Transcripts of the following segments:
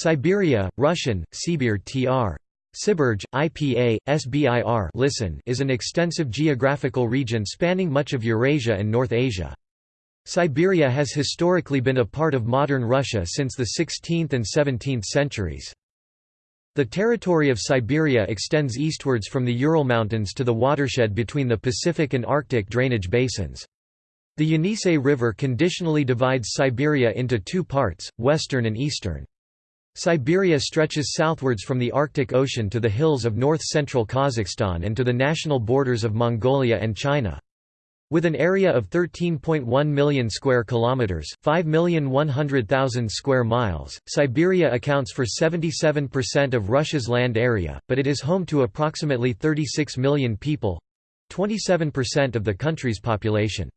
Siberia, Russian, Sibir tr. Siberge, IPA, SBIR listen is an extensive geographical region spanning much of Eurasia and North Asia. Siberia has historically been a part of modern Russia since the 16th and 17th centuries. The territory of Siberia extends eastwards from the Ural Mountains to the watershed between the Pacific and Arctic drainage basins. The Yenisei River conditionally divides Siberia into two parts, western and eastern. Siberia stretches southwards from the Arctic Ocean to the hills of north-central Kazakhstan and to the national borders of Mongolia and China. With an area of 13.1 million square kilometers, 5,100,000 square miles, Siberia accounts for 77% of Russia's land area, but it is home to approximately 36 million people, 27% of the country's population.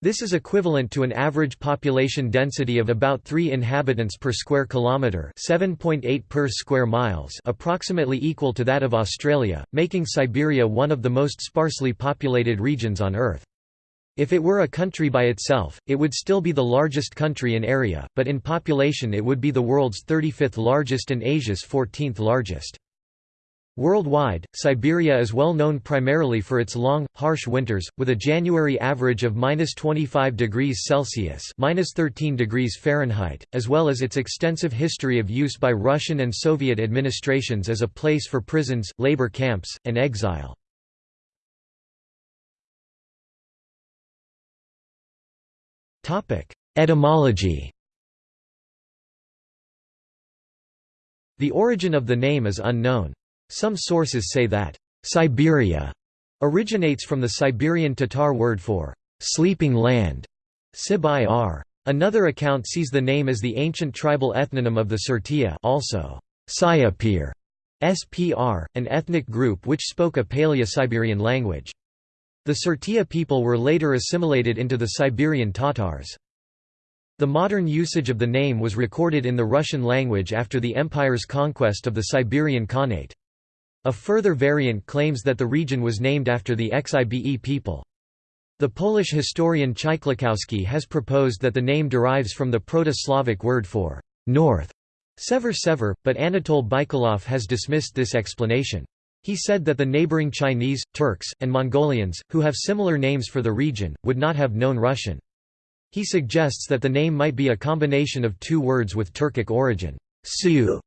This is equivalent to an average population density of about 3 inhabitants per square kilometre 7.8 per square miles approximately equal to that of Australia, making Siberia one of the most sparsely populated regions on Earth. If it were a country by itself, it would still be the largest country in area, but in population it would be the world's 35th largest and Asia's 14th largest. Worldwide, Siberia is well known primarily for its long, harsh winters, with a January average of -25 degrees Celsius (-13 degrees Fahrenheit), as well as its extensive history of use by Russian and Soviet administrations as a place for prisons, labor camps, and exile. Etymology The origin of the name is unknown. Some sources say that Siberia originates from the Siberian Tatar word for sleeping land, Sib-ir. Another account sees the name as the ancient tribal ethnonym of the Sirtya also Siapir, SPR, an ethnic group which spoke a Paleo-Siberian language. The Sirtya people were later assimilated into the Siberian Tatars. The modern usage of the name was recorded in the Russian language after the empire's conquest of the Siberian Khanate. A further variant claims that the region was named after the Xibe people. The Polish historian Chyliczkowski has proposed that the name derives from the Proto-Slavic word for north, sever sever, but Anatol Baikalov has dismissed this explanation. He said that the neighboring Chinese, Turks, and Mongolians, who have similar names for the region, would not have known Russian. He suggests that the name might be a combination of two words with Turkic origin, su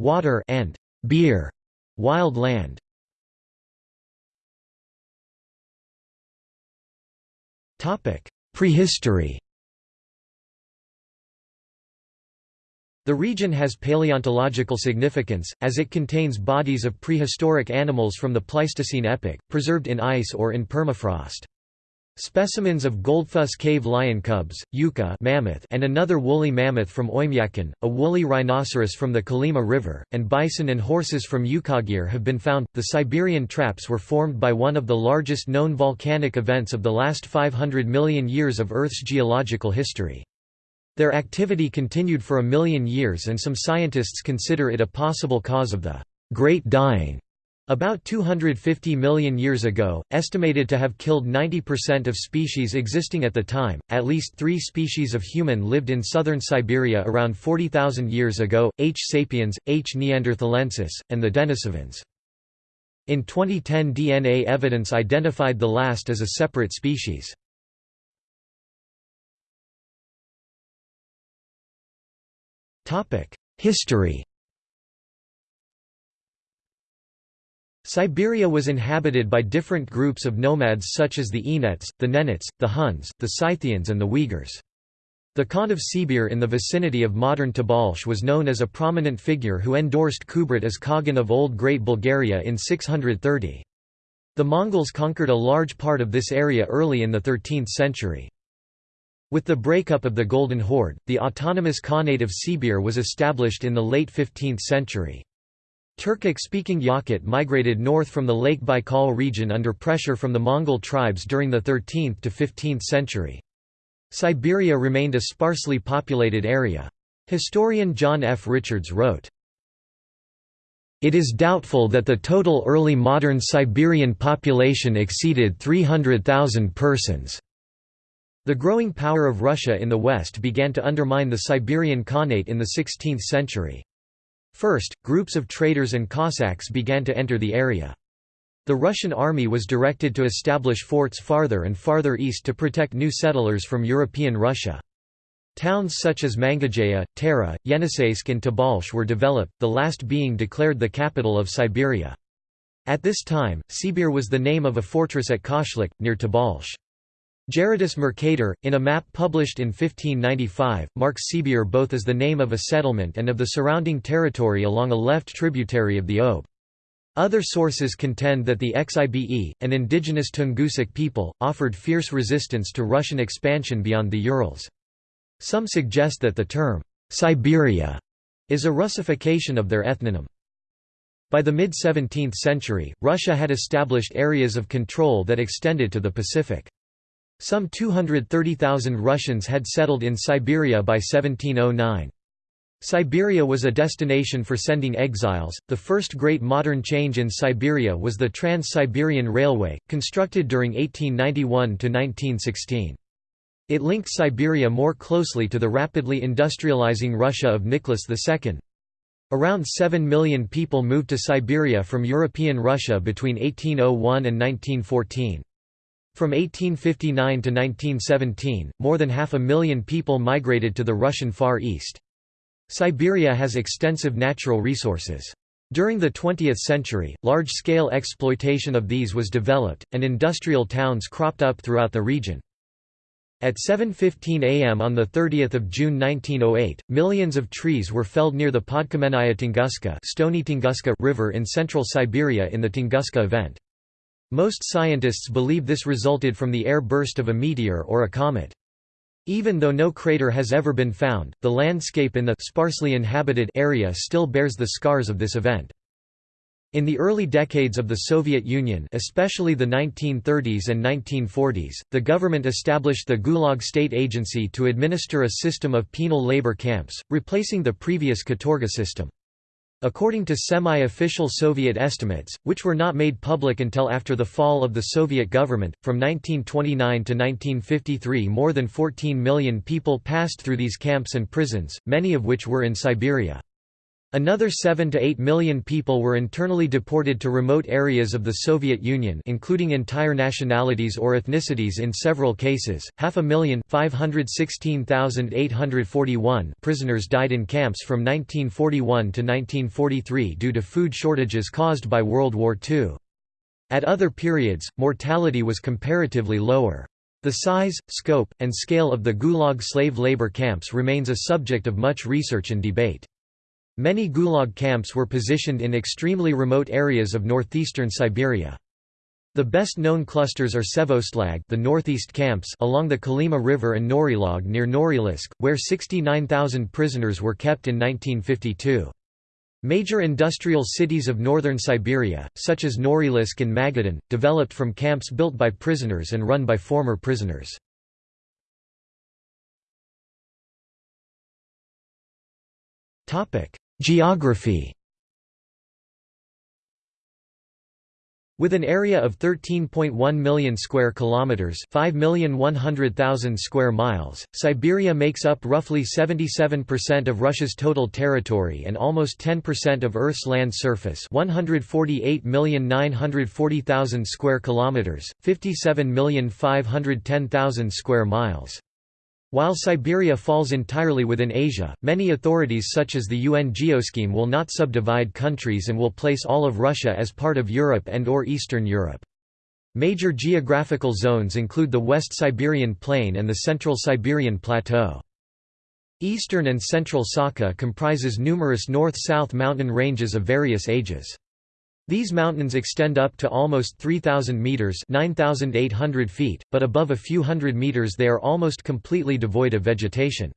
water and beer, wild land. Prehistory The region has paleontological significance, as it contains bodies of prehistoric animals from the Pleistocene epoch, preserved in ice or in permafrost. Specimens of Goldfuss cave lion cubs, Yuka mammoth and another woolly mammoth from Oymyakon, a woolly rhinoceros from the Kolyma River, and bison and horses from Yukagir have been found. The Siberian traps were formed by one of the largest known volcanic events of the last 500 million years of Earth's geological history. Their activity continued for a million years and some scientists consider it a possible cause of the Great Dying. About 250 million years ago, estimated to have killed 90% of species existing at the time, at least three species of human lived in southern Siberia around 40,000 years ago, H. sapiens, H. neanderthalensis, and the Denisovans. In 2010 DNA evidence identified the last as a separate species. History Siberia was inhabited by different groups of nomads such as the Enets, the Nenets, the Huns, the Scythians and the Uyghurs. The Khan of Sibir in the vicinity of modern Tobolsk was known as a prominent figure who endorsed Kubrat as Khagan of Old Great Bulgaria in 630. The Mongols conquered a large part of this area early in the 13th century. With the breakup of the Golden Horde, the autonomous Khanate of Sibir was established in the late 15th century. Turkic-speaking Yakut migrated north from the Lake Baikal region under pressure from the Mongol tribes during the 13th to 15th century. Siberia remained a sparsely populated area. Historian John F. Richards wrote, It is doubtful that the total early modern Siberian population exceeded 300,000 persons. The growing power of Russia in the west began to undermine the Siberian Khanate in the 16th century. First, groups of traders and Cossacks began to enter the area. The Russian army was directed to establish forts farther and farther east to protect new settlers from European Russia. Towns such as Mangazeya, Tara, Yeniseisk and Tobolsk were developed, the last being declared the capital of Siberia. At this time, Sibir was the name of a fortress at Qashliq, near Tobolsk. Gerardus Mercator, in a map published in 1595, marks Sibir both as the name of a settlement and of the surrounding territory along a left tributary of the Ob. Other sources contend that the Xibe, an indigenous Tungusic people, offered fierce resistance to Russian expansion beyond the Urals. Some suggest that the term, Siberia, is a Russification of their ethnonym. By the mid-17th century, Russia had established areas of control that extended to the Pacific. Some 230,000 Russians had settled in Siberia by 1709. Siberia was a destination for sending exiles. The first great modern change in Siberia was the Trans-Siberian Railway, constructed during 1891 to 1916. It linked Siberia more closely to the rapidly industrializing Russia of Nicholas II. Around 7 million people moved to Siberia from European Russia between 1801 and 1914. From 1859 to 1917, more than half a million people migrated to the Russian Far East. Siberia has extensive natural resources. During the 20th century, large-scale exploitation of these was developed, and industrial towns cropped up throughout the region. At 7.15 am on 30 June 1908, millions of trees were felled near the Podkamennaya Tunguska, Stony Tunguska River in central Siberia in the Tunguska event. Most scientists believe this resulted from the air burst of a meteor or a comet. Even though no crater has ever been found, the landscape in the sparsely inhabited area still bears the scars of this event. In the early decades of the Soviet Union especially the 1930s and 1940s, the government established the Gulag State Agency to administer a system of penal labor camps, replacing the previous Katorga system. According to semi-official Soviet estimates, which were not made public until after the fall of the Soviet government, from 1929 to 1953 more than 14 million people passed through these camps and prisons, many of which were in Siberia. Another 7 to 8 million people were internally deported to remote areas of the Soviet Union including entire nationalities or ethnicities in several cases. Half a million prisoners died in camps from 1941 to 1943 due to food shortages caused by World War II. At other periods, mortality was comparatively lower. The size, scope, and scale of the Gulag slave labor camps remains a subject of much research and debate. Many Gulag camps were positioned in extremely remote areas of northeastern Siberia. The best-known clusters are Sevostlag the northeast camps along the Kolyma River and Norilsk near Norilsk, where 69,000 prisoners were kept in 1952. Major industrial cities of northern Siberia, such as Norilsk and Magadan, developed from camps built by prisoners and run by former prisoners. Geography With an area of 13.1 million square kilometers, 5,100,000 square miles, Siberia makes up roughly 77% of Russia's total territory and almost 10% of Earth's land surface, 148,940,000 square kilometers, 57,510,000 square miles. While Siberia falls entirely within Asia, many authorities such as the UN Geoscheme will not subdivide countries and will place all of Russia as part of Europe and or Eastern Europe. Major geographical zones include the West Siberian Plain and the Central Siberian Plateau. Eastern and Central Sakha comprises numerous north-south mountain ranges of various ages. These mountains extend up to almost 3,000 metres 9,800 feet, but above a few hundred metres they are almost completely devoid of vegetation.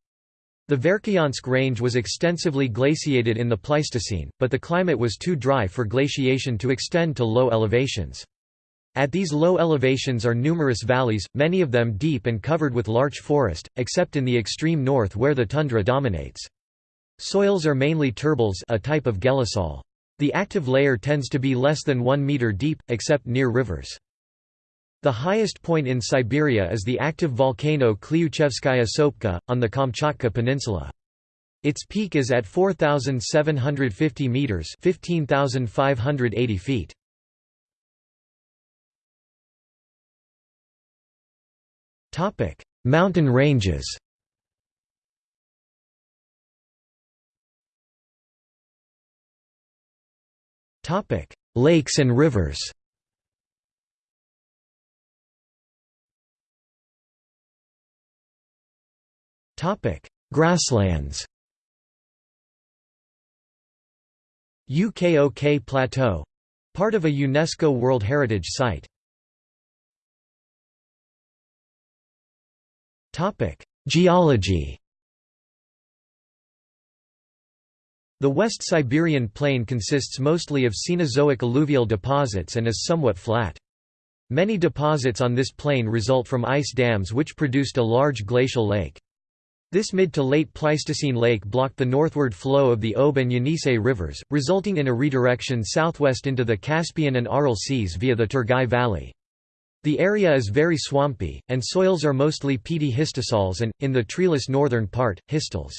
The Verkhoyansk range was extensively glaciated in the Pleistocene, but the climate was too dry for glaciation to extend to low elevations. At these low elevations are numerous valleys, many of them deep and covered with larch forest, except in the extreme north where the tundra dominates. Soils are mainly turbels a type of gelisol. The active layer tends to be less than 1 meter deep, except near rivers. The highest point in Siberia is the active volcano Klyuchevskaya Sopka, on the Kamchatka Peninsula. Its peak is at 4,750 metres 15,580 feet. Mountain ranges Lakes and rivers. Topic: Grasslands. UKOK Plateau — part of a UNESCO World Heritage Site. Topic: Geology The West Siberian Plain consists mostly of Cenozoic alluvial deposits and is somewhat flat. Many deposits on this plain result from ice dams which produced a large glacial lake. This mid to late Pleistocene lake blocked the northward flow of the Ob and Yenisei rivers, resulting in a redirection southwest into the Caspian and Aral seas via the Turgai Valley. The area is very swampy, and soils are mostly peaty histosols and, in the treeless northern part, histels.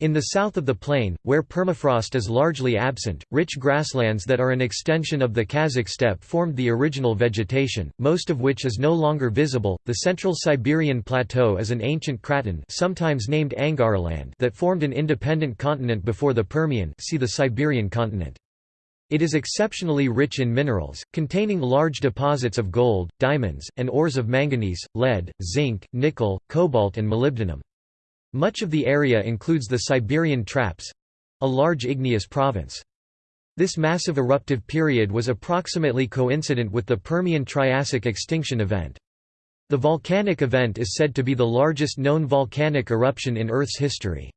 In the south of the plain, where permafrost is largely absent, rich grasslands that are an extension of the Kazakh steppe formed the original vegetation, most of which is no longer visible. The Central Siberian Plateau is an ancient craton, sometimes named Angaraland, that formed an independent continent before the Permian. See the Siberian continent. It is exceptionally rich in minerals, containing large deposits of gold, diamonds, and ores of manganese, lead, zinc, nickel, cobalt and molybdenum. Much of the area includes the Siberian Traps—a large igneous province. This massive eruptive period was approximately coincident with the Permian-Triassic extinction event. The volcanic event is said to be the largest known volcanic eruption in Earth's history.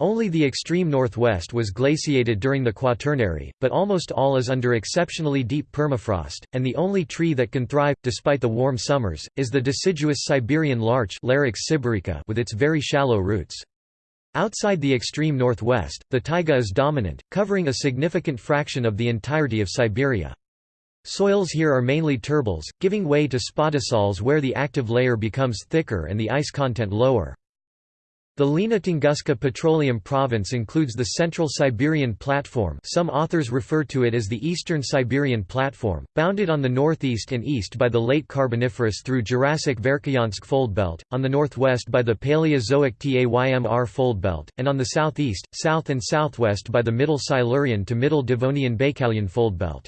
Only the extreme northwest was glaciated during the Quaternary, but almost all is under exceptionally deep permafrost, and the only tree that can thrive, despite the warm summers, is the deciduous Siberian larch with its very shallow roots. Outside the extreme northwest, the taiga is dominant, covering a significant fraction of the entirety of Siberia. Soils here are mainly turbels, giving way to spodosols where the active layer becomes thicker and the ice content lower. The Lena Tunguska Petroleum Province includes the Central Siberian Platform some authors refer to it as the Eastern Siberian Platform, bounded on the northeast and east by the Late Carboniferous through Jurassic Verkhoyansk Foldbelt, on the northwest by the Paleozoic Taymyr Foldbelt, and on the southeast, south and southwest by the Middle Silurian to Middle Devonian Baikalian Foldbelt.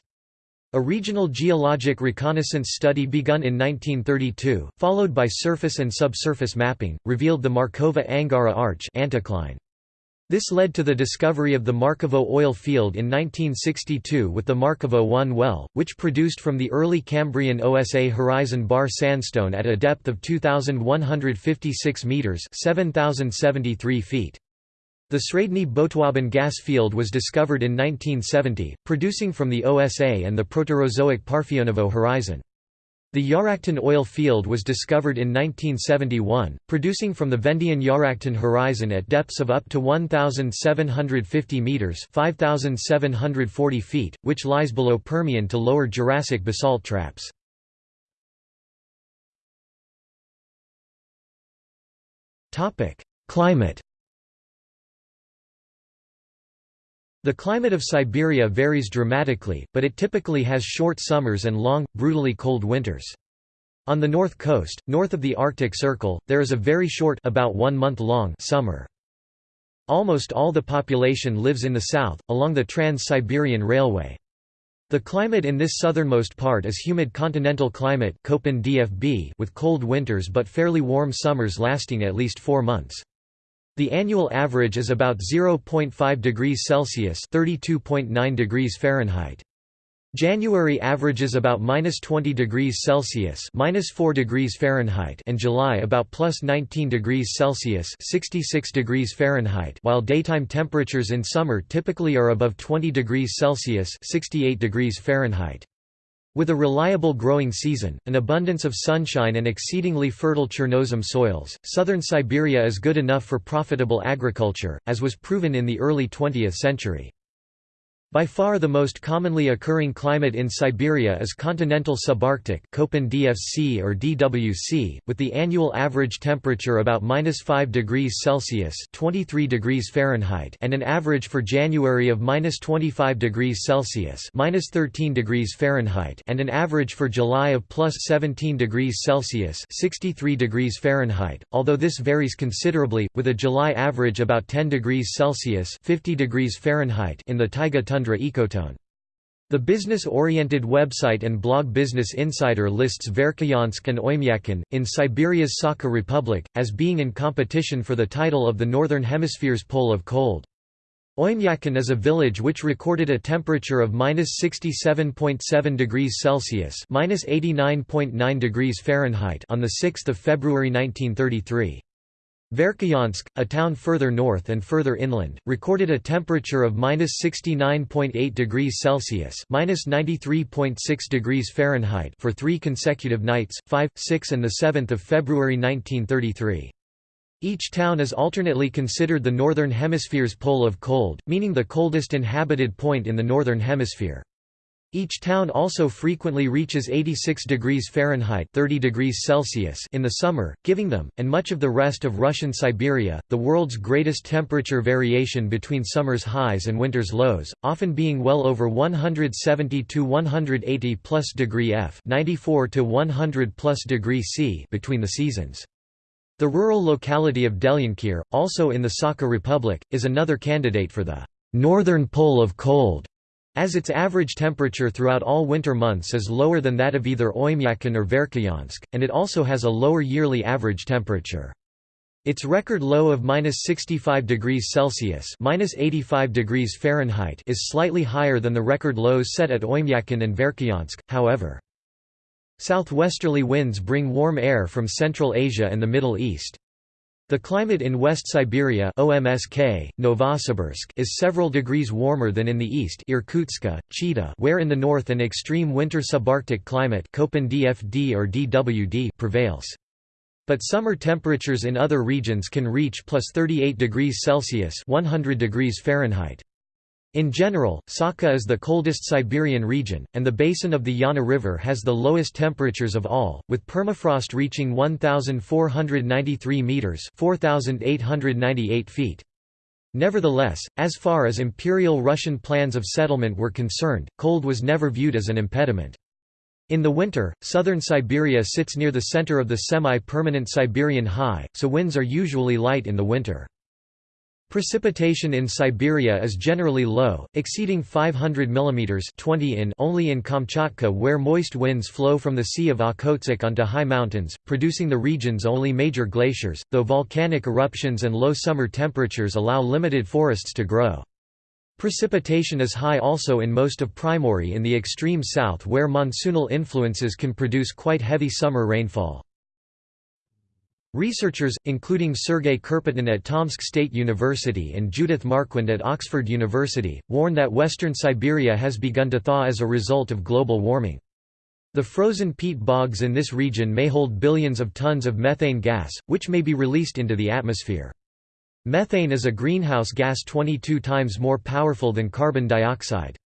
A regional geologic reconnaissance study begun in 1932, followed by surface and subsurface mapping, revealed the Markovo-Angara Arch anticline. This led to the discovery of the Markovo oil field in 1962 with the Markovo 1 well, which produced from the early Cambrian OSA horizon bar sandstone at a depth of 2,156 metres 7,073 feet. The Sredny Botwaban gas field was discovered in 1970, producing from the OSA and the Proterozoic Parfenovo horizon. The Yaraktin oil field was discovered in 1971, producing from the Vendian Yaraktin horizon at depths of up to 1,750 metres 5,740 feet, which lies below Permian to lower Jurassic basalt traps. Climate The climate of Siberia varies dramatically, but it typically has short summers and long, brutally cold winters. On the north coast, north of the Arctic Circle, there is a very short about one month long summer. Almost all the population lives in the south, along the Trans-Siberian Railway. The climate in this southernmost part is humid continental climate with cold winters but fairly warm summers lasting at least four months. The annual average is about 0.5 degrees Celsius (32.9 degrees Fahrenheit). January averages about minus 20 degrees Celsius minus 4 degrees Fahrenheit and July about plus 19 degrees Celsius 66 degrees Fahrenheit while daytime temperatures in summer typically are above 20 degrees Celsius 68 degrees Fahrenheit. With a reliable growing season, an abundance of sunshine and exceedingly fertile Chernozem soils, southern Siberia is good enough for profitable agriculture, as was proven in the early 20th century. By far the most commonly occurring climate in Siberia is continental subarctic Köppen DFC or DWC, with the annual average temperature about -5 degrees Celsius (23 degrees Fahrenheit) and an average for January of -25 degrees Celsius (13 degrees Fahrenheit) and an average for July of +17 degrees Celsius (63 degrees Fahrenheit). Although this varies considerably, with a July average about 10 degrees Celsius (50 degrees Fahrenheit) in the taiga tundra ecotone. The business-oriented website and blog Business Insider lists Verkhoyansk and Oymyakon, in Siberia's Sakha Republic, as being in competition for the title of the Northern Hemisphere's pole of cold. Oymyakon is a village which recorded a temperature of -67.7 degrees Celsius (-89.9 degrees Fahrenheit) on the 6th of February 1933. Verkhoyansk, a town further north and further inland, recorded a temperature of -69.8 degrees Celsius (-93.6 degrees Fahrenheit) for three consecutive nights, 5, 6 and 7 February 1933. Each town is alternately considered the Northern Hemisphere's pole of cold, meaning the coldest inhabited point in the Northern Hemisphere. Each town also frequently reaches 86 degrees Fahrenheit 30 degrees Celsius in the summer, giving them, and much of the rest of Russian Siberia, the world's greatest temperature variation between summer's highs and winter's lows, often being well over 170 to 180 plus degree F 94 to 100 plus degree C between the seasons. The rural locality of Delyankir, also in the Sakha Republic, is another candidate for the northern pole of cold as its average temperature throughout all winter months is lower than that of either Oymyakon or Verkhoyansk, and it also has a lower yearly average temperature. Its record low of -65 degrees Celsius (-85 degrees Fahrenheit) is slightly higher than the record lows set at Oymyakon and Verkhoyansk. However, southwesterly winds bring warm air from Central Asia and the Middle East. The climate in West Siberia OMSK, Novosibirsk is several degrees warmer than in the east Irkutsk, Chita where in the north an extreme winter subarctic climate Köppen DFD or DWD prevails. But summer temperatures in other regions can reach plus 38 degrees Celsius 100 degrees Fahrenheit. In general, Sakha is the coldest Siberian region, and the basin of the Yana River has the lowest temperatures of all, with permafrost reaching 1,493 metres 4,898 feet. Nevertheless, as far as imperial Russian plans of settlement were concerned, cold was never viewed as an impediment. In the winter, southern Siberia sits near the center of the semi-permanent Siberian high, so winds are usually light in the winter. Precipitation in Siberia is generally low, exceeding 500 mm 20 in only in Kamchatka where moist winds flow from the Sea of Okhotsk onto high mountains, producing the region's only major glaciers, though volcanic eruptions and low summer temperatures allow limited forests to grow. Precipitation is high also in most of Primorye in the extreme south where monsoonal influences can produce quite heavy summer rainfall. Researchers, including Sergei Kirpotin at Tomsk State University and Judith Marquand at Oxford University, warn that western Siberia has begun to thaw as a result of global warming. The frozen peat bogs in this region may hold billions of tons of methane gas, which may be released into the atmosphere. Methane is a greenhouse gas 22 times more powerful than carbon dioxide.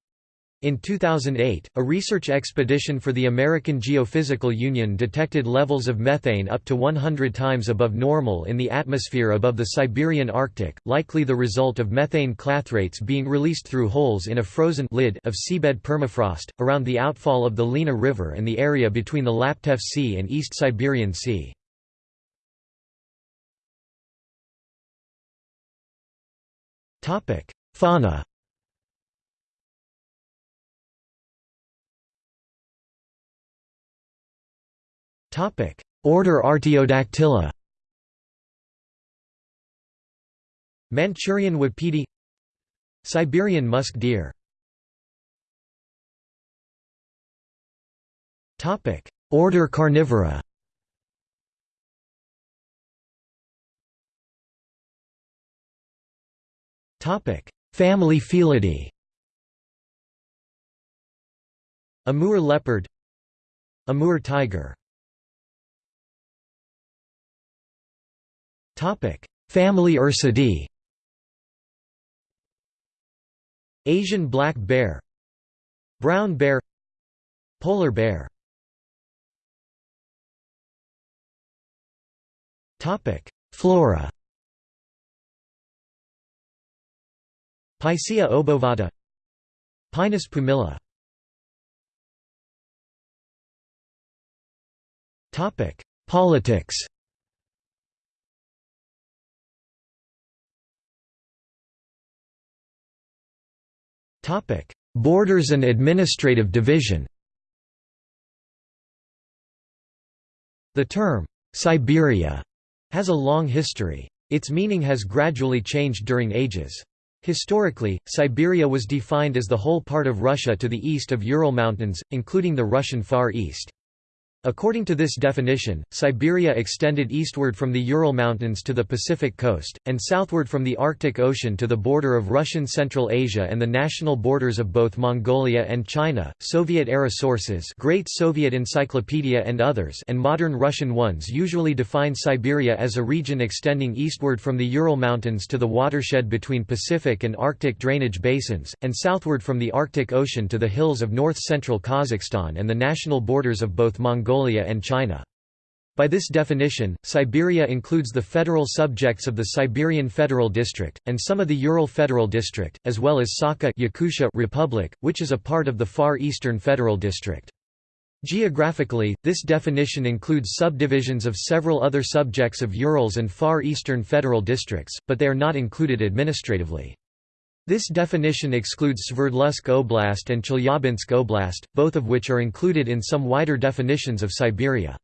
In 2008, a research expedition for the American Geophysical Union detected levels of methane up to 100 times above normal in the atmosphere above the Siberian Arctic, likely the result of methane clathrates being released through holes in a frozen lid of seabed permafrost, around the outfall of the Lena River and the area between the Laptev Sea and East Siberian Sea. Fauna Order Artiodactyla. Manchurian wapiti Siberian musk deer. Order Carnivora. Family Felidae. Amur leopard. Amur tiger Family Ursidae Asian black bear. Brown bear. Polar bear. Topic. Flora. Picea obovata. Pinus pumila. Topic: Politics Borders and administrative division The term, Siberia, has a long history. Its meaning has gradually changed during ages. Historically, Siberia was defined as the whole part of Russia to the east of Ural Mountains, including the Russian Far East. According to this definition, Siberia extended eastward from the Ural Mountains to the Pacific coast, and southward from the Arctic Ocean to the border of Russian Central Asia and the national borders of both Mongolia and China. Soviet-era sources, Great Soviet Encyclopedia and others, and modern Russian ones usually define Siberia as a region extending eastward from the Ural Mountains to the watershed between Pacific and Arctic drainage basins, and southward from the Arctic Ocean to the hills of north-central Kazakhstan and the national borders of both Mongolia Mongolia and China. By this definition, Siberia includes the federal subjects of the Siberian Federal District, and some of the Ural Federal District, as well as Sakha Yakutia Republic, which is a part of the Far Eastern Federal District. Geographically, this definition includes subdivisions of several other subjects of Urals and Far Eastern Federal Districts, but they are not included administratively. This definition excludes Sverdlovsk Oblast and Chelyabinsk Oblast, both of which are included in some wider definitions of Siberia.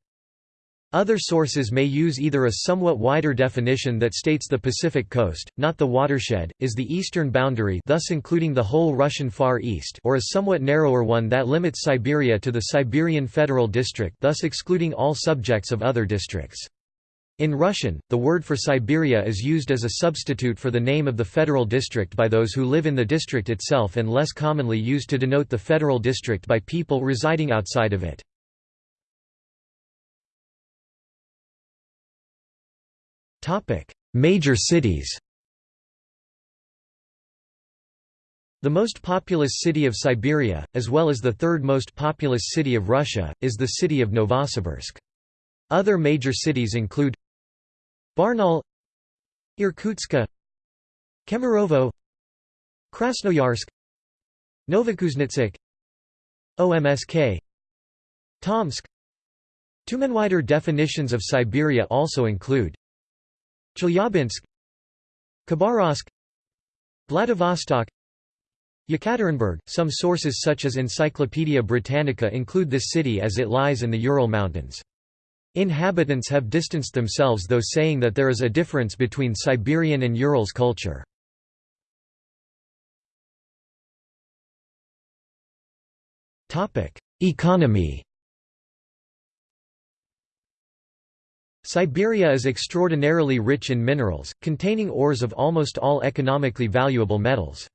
Other sources may use either a somewhat wider definition that states the Pacific coast, not the watershed, is the eastern boundary thus including the whole Russian Far East or a somewhat narrower one that limits Siberia to the Siberian Federal District thus excluding all subjects of other districts. In Russian, the word for Siberia is used as a substitute for the name of the federal district by those who live in the district itself and less commonly used to denote the federal district by people residing outside of it. Major cities The most populous city of Siberia, as well as the third most populous city of Russia, is the city of Novosibirsk. Other major cities include Barnaul Irkutsk Kemerovo Krasnoyarsk Novokuznetsk OMSK Tomsk Tyumen wider definitions of Siberia also include Chelyabinsk Khabarovsk Vladivostok Yekaterinburg. Some sources such as Encyclopaedia Britannica include this city as it lies in the Ural Mountains. Inhabitants have distanced themselves though saying that there is a difference between Siberian and Urals culture. Economy Siberia is extraordinarily rich in minerals, containing ores of almost all economically valuable metals.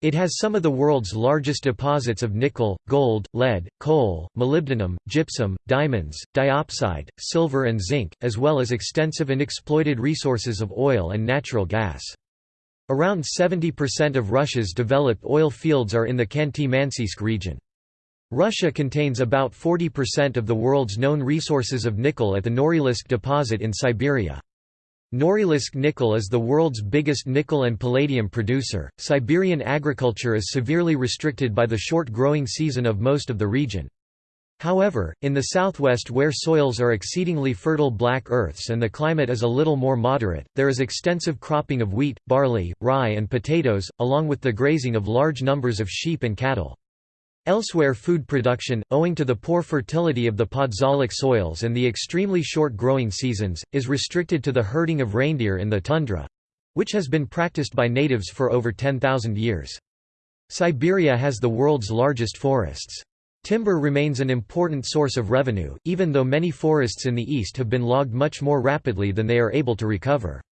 It has some of the world's largest deposits of nickel, gold, lead, coal, molybdenum, gypsum, diamonds, diopside, silver and zinc, as well as extensive and exploited resources of oil and natural gas. Around 70% of Russia's developed oil fields are in the Khanty-Mansiysk region. Russia contains about 40% of the world's known resources of nickel at the Norilsk deposit in Siberia. Norilsk nickel is the world's biggest nickel and palladium producer. Siberian agriculture is severely restricted by the short growing season of most of the region. However, in the southwest where soils are exceedingly fertile black earths and the climate is a little more moderate, there is extensive cropping of wheat, barley, rye and potatoes, along with the grazing of large numbers of sheep and cattle. Elsewhere food production, owing to the poor fertility of the podzolic soils and the extremely short growing seasons, is restricted to the herding of reindeer in the tundra—which has been practiced by natives for over 10,000 years. Siberia has the world's largest forests. Timber remains an important source of revenue, even though many forests in the east have been logged much more rapidly than they are able to recover.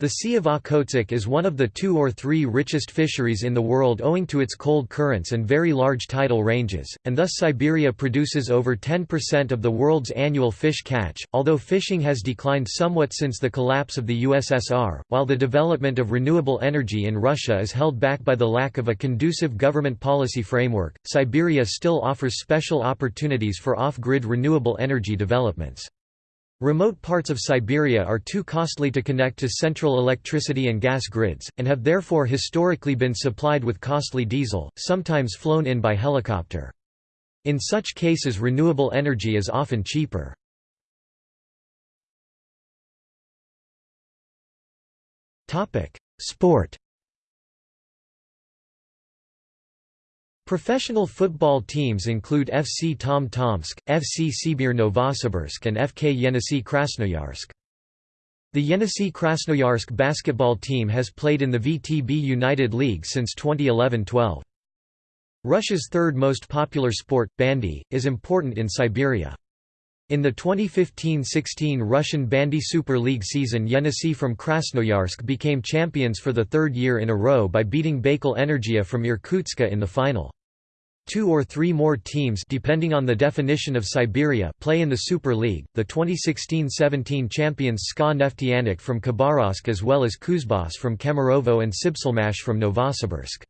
The Sea of Okhotsk is one of the two or three richest fisheries in the world owing to its cold currents and very large tidal ranges, and thus Siberia produces over 10% of the world's annual fish catch. Although fishing has declined somewhat since the collapse of the USSR, while the development of renewable energy in Russia is held back by the lack of a conducive government policy framework, Siberia still offers special opportunities for off grid renewable energy developments. Remote parts of Siberia are too costly to connect to central electricity and gas grids, and have therefore historically been supplied with costly diesel, sometimes flown in by helicopter. In such cases renewable energy is often cheaper. Sport Professional football teams include FC Tom Tomsk, FC Sibir Novosibirsk and FK Yenisei Krasnoyarsk. The Yenisei Krasnoyarsk basketball team has played in the VTB United League since 2011-12. Russia's third most popular sport, bandy, is important in Siberia. In the 2015–16 Russian Bandy Super League season Yenisei from Krasnoyarsk became champions for the third year in a row by beating Baikal Energia from Irkutsk in the final. Two or three more teams depending on the definition of Siberia play in the Super League, the 2016–17 champions SKA Neftyanik from Khabarovsk as well as Kuzbass from Kemerovo and Sibselmash from Novosibirsk.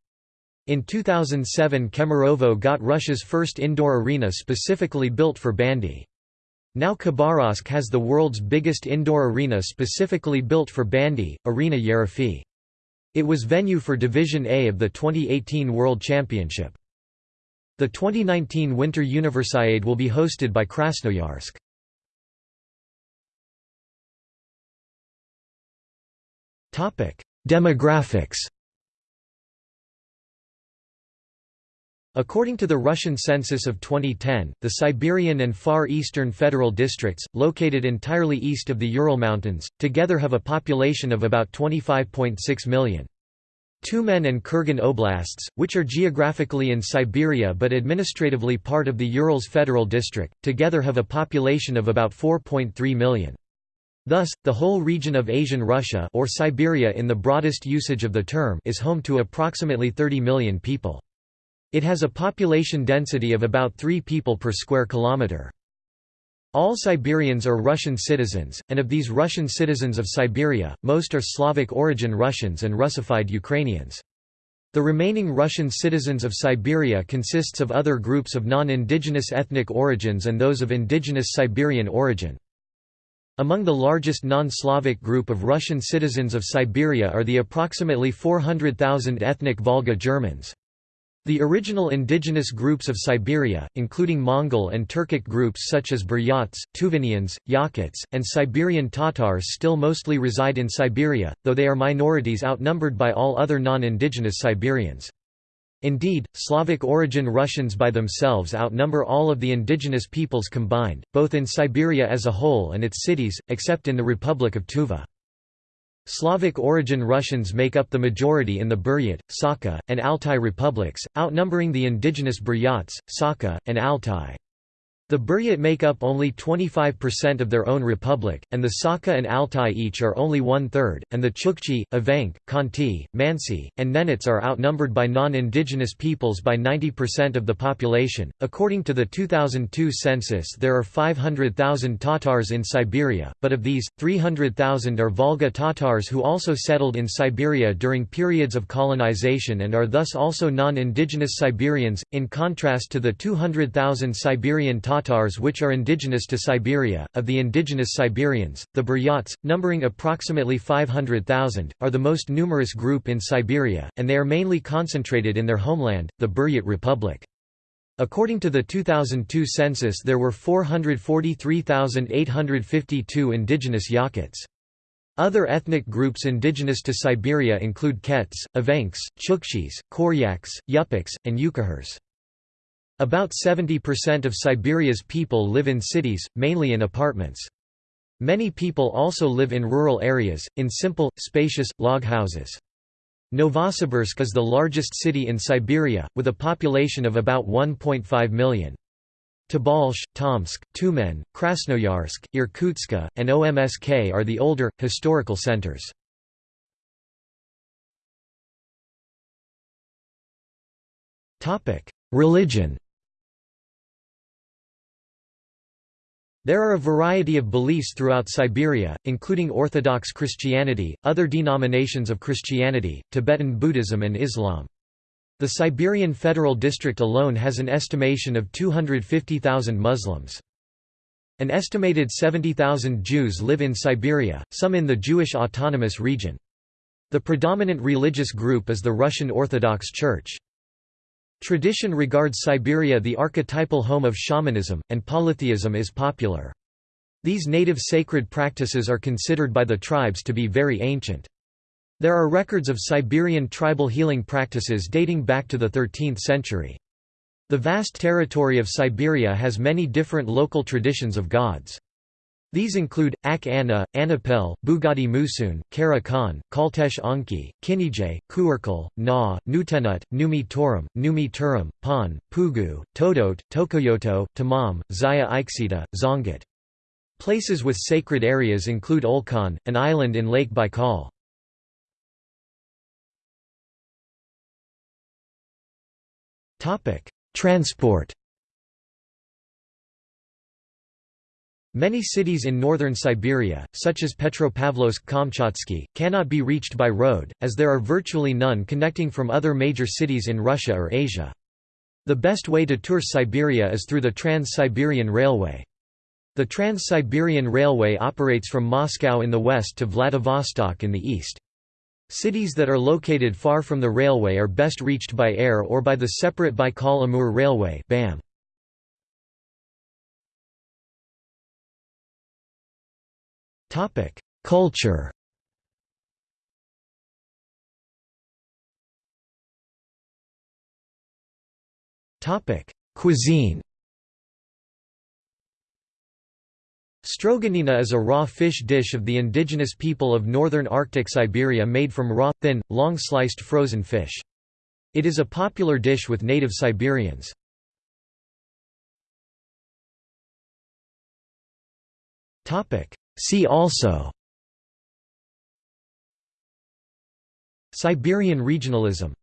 In 2007 Kemerovo got Russia's first indoor arena specifically built for bandy. Now Khabarovsk has the world's biggest indoor arena specifically built for bandy, Arena Yerofey. It was venue for Division A of the 2018 World Championship. The 2019 Winter Universiade will be hosted by Krasnoyarsk. Demographics According to the Russian census of 2010, the Siberian and Far Eastern Federal Districts, located entirely east of the Ural Mountains, together have a population of about 25.6 million. Tyumen and Kurgan oblasts, which are geographically in Siberia but administratively part of the Urals Federal District, together have a population of about 4.3 million. Thus, the whole region of Asian Russia or Siberia in the broadest usage of the term is home to approximately 30 million people. It has a population density of about 3 people per square kilometre. All Siberians are Russian citizens, and of these Russian citizens of Siberia, most are Slavic origin Russians and Russified Ukrainians. The remaining Russian citizens of Siberia consists of other groups of non-indigenous ethnic origins and those of indigenous Siberian origin. Among the largest non-Slavic group of Russian citizens of Siberia are the approximately 400,000 ethnic Volga Germans. The original indigenous groups of Siberia, including Mongol and Turkic groups such as Buryats, Tuvanians, Yakuts, and Siberian Tatars still mostly reside in Siberia, though they are minorities outnumbered by all other non-indigenous Siberians. Indeed, Slavic origin Russians by themselves outnumber all of the indigenous peoples combined, both in Siberia as a whole and its cities, except in the Republic of Tuva. Slavic origin Russians make up the majority in the Buryat, Sakha, and Altai republics, outnumbering the indigenous Buryats, Sakha, and Altai. The Buryat make up only 25% of their own republic, and the Sakha and Altai each are only one-third, and the Chukchi, Evenk, Khanty, Mansi, and Nenets are outnumbered by non-indigenous peoples by 90% of the population. According to the 2002 census there are 500,000 Tatars in Siberia, but of these, 300,000 are Volga Tatars who also settled in Siberia during periods of colonization and are thus also non-indigenous Siberians, in contrast to the 200,000 Siberian Tatars Tatars which are indigenous to Siberia. Of the indigenous Siberians, the Buryats, numbering approximately 500,000, are the most numerous group in Siberia, and they are mainly concentrated in their homeland, the Buryat Republic. According to the 2002 census there were 443,852 indigenous Yakuts. Other ethnic groups indigenous to Siberia include Kets, Evenks, Chukchis, Koryaks, Yupiks, and Yukaghirs. About 70% of Siberia's people live in cities, mainly in apartments. Many people also live in rural areas, in simple, spacious, log houses. Novosibirsk is the largest city in Siberia, with a population of about 1.5 million. Tobolsk, Tomsk, Tyumen, Krasnoyarsk, Irkutsk, and OMSK are the older, historical centers. Religion There are a variety of beliefs throughout Siberia, including Orthodox Christianity, other denominations of Christianity, Tibetan Buddhism and Islam. The Siberian Federal District alone has an estimation of 250,000 Muslims. An estimated 70,000 Jews live in Siberia, some in the Jewish Autonomous Region. The predominant religious group is the Russian Orthodox Church. Tradition regards Siberia the archetypal home of shamanism, and polytheism is popular. These native sacred practices are considered by the tribes to be very ancient. There are records of Siberian tribal healing practices dating back to the 13th century. The vast territory of Siberia has many different local traditions of gods. These include, Ak Anna, Anapel, Bugadi Musun, Kara Khan, Kaltesh Anki, Kinijay, Kuurkal, Na, Nutenut, Numi Torum, Numi Turum, Pan, Pugu, Todot, Tokoyoto, Tamam, Zaya Iksita, Zongat. Places with sacred areas include Olkhon, an island in Lake Baikal. Transport Many cities in northern Siberia, such as Petropavlovsk-Kamchatsky, cannot be reached by road, as there are virtually none connecting from other major cities in Russia or Asia. The best way to tour Siberia is through the Trans-Siberian Railway. The Trans-Siberian Railway operates from Moscow in the west to Vladivostok in the east. Cities that are located far from the railway are best reached by air or by the separate Baikal-Amur Railway BAM. Culture. Cuisine. Stroganina is a raw fish dish of the indigenous people of northern Arctic Siberia made from raw, thin, long-sliced frozen fish. It is a popular dish with native Siberians. See also Siberian regionalism